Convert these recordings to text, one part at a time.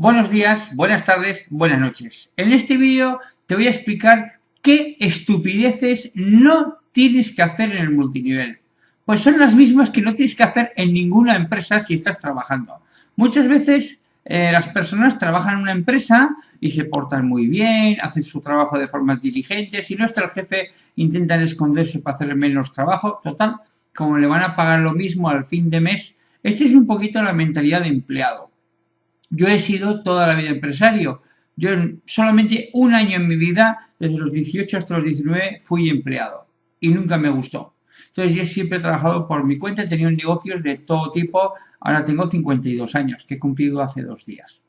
Buenos días, buenas tardes, buenas noches. En este vídeo te voy a explicar qué estupideces no tienes que hacer en el multinivel. Pues son las mismas que no tienes que hacer en ninguna empresa si estás trabajando. Muchas veces eh, las personas trabajan en una empresa y se portan muy bien, hacen su trabajo de forma diligente. Si no está el jefe, intentan esconderse para hacer menos trabajo. Total, como le van a pagar lo mismo al fin de mes, esta es un poquito la mentalidad de empleado. Yo he sido toda la vida empresario. Yo solamente un año en mi vida, desde los 18 hasta los 19, fui empleado y nunca me gustó. Entonces yo siempre he trabajado por mi cuenta, he tenido negocios de todo tipo. Ahora tengo 52 años, que he cumplido hace dos días.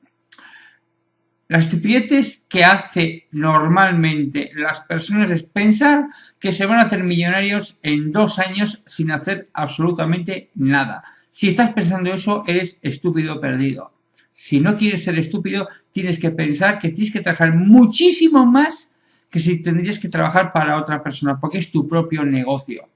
Las estupideces que hace normalmente las personas es pensar que se van a hacer millonarios en dos años sin hacer absolutamente nada. Si estás pensando eso, eres estúpido perdido. Si no quieres ser estúpido, tienes que pensar que tienes que trabajar muchísimo más que si tendrías que trabajar para otra persona, porque es tu propio negocio.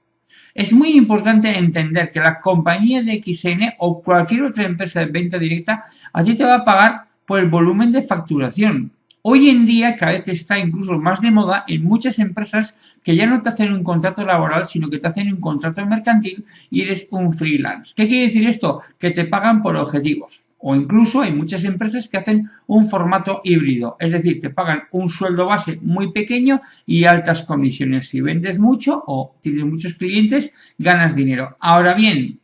Es muy importante entender que la compañía de XN o cualquier otra empresa de venta directa a ti te va a pagar por el volumen de facturación. Hoy en día cada vez está incluso más de moda en muchas empresas que ya no te hacen un contrato laboral, sino que te hacen un contrato mercantil y eres un freelance. ¿Qué quiere decir esto? Que te pagan por objetivos o incluso hay muchas empresas que hacen un formato híbrido, es decir, te pagan un sueldo base muy pequeño y altas comisiones. Si vendes mucho o tienes muchos clientes, ganas dinero. Ahora bien,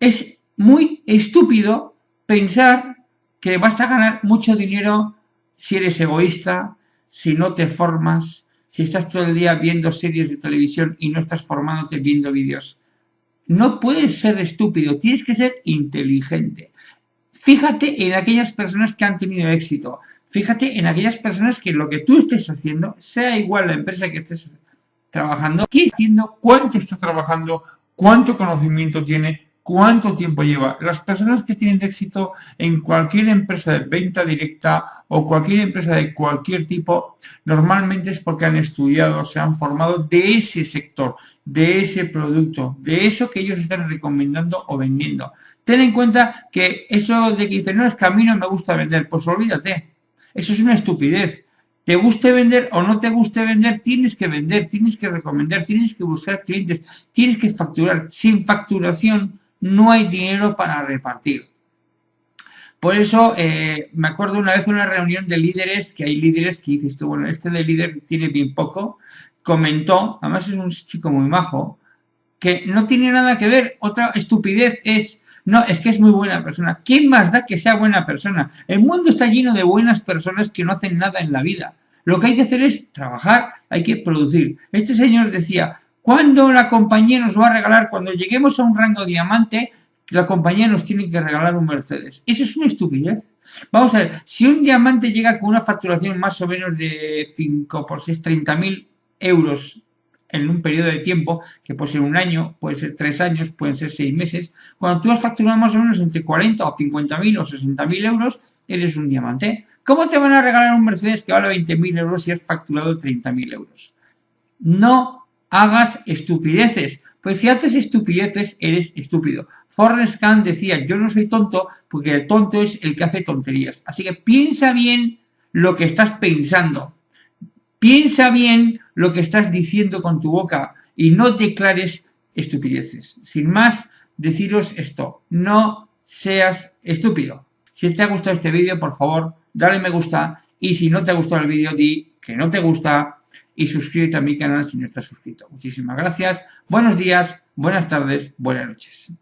es muy estúpido pensar que vas a ganar mucho dinero si eres egoísta, si no te formas, si estás todo el día viendo series de televisión y no estás formándote viendo vídeos. No puedes ser estúpido, tienes que ser inteligente. Fíjate en aquellas personas que han tenido éxito. Fíjate en aquellas personas que lo que tú estés haciendo, sea igual la empresa que estés trabajando, qué haciendo, cuánto está trabajando, cuánto conocimiento tiene, cuánto tiempo lleva. Las personas que tienen éxito en cualquier empresa de venta directa o cualquier empresa de cualquier tipo, normalmente es porque han estudiado, se han formado de ese sector, de ese producto, de eso que ellos están recomendando o vendiendo. Ten en cuenta que eso de que dicen, no, es que me gusta vender, pues olvídate. Eso es una estupidez. Te guste vender o no te guste vender, tienes que vender, tienes que recomendar, tienes que buscar clientes, tienes que facturar. Sin facturación no hay dinero para repartir. Por eso eh, me acuerdo una vez una reunión de líderes, que hay líderes que dices tú, bueno, este de líder tiene bien poco, comentó, además es un chico muy majo, que no tiene nada que ver, otra estupidez es no, es que es muy buena persona. ¿Quién más da que sea buena persona? El mundo está lleno de buenas personas que no hacen nada en la vida. Lo que hay que hacer es trabajar, hay que producir. Este señor decía, ¿cuándo la compañía nos va a regalar? Cuando lleguemos a un rango diamante, la compañía nos tiene que regalar un Mercedes. Eso es una estupidez. Vamos a ver, si un diamante llega con una facturación más o menos de 5 por 6, 30 mil euros en un periodo de tiempo, que puede ser un año, puede ser tres años, pueden ser seis meses, cuando tú has facturado más o menos entre 40 o 50 mil o 60 mil euros, eres un diamante. ¿Cómo te van a regalar un Mercedes que vale 20 mil euros si has facturado 30 mil euros? No hagas estupideces, pues si haces estupideces, eres estúpido. Forrest Gump decía, yo no soy tonto, porque el tonto es el que hace tonterías. Así que piensa bien lo que estás pensando. Piensa bien lo que estás diciendo con tu boca y no declares estupideces. Sin más, deciros esto, no seas estúpido. Si te ha gustado este vídeo, por favor, dale me gusta y si no te ha gustado el vídeo, di que no te gusta y suscríbete a mi canal si no estás suscrito. Muchísimas gracias, buenos días, buenas tardes, buenas noches.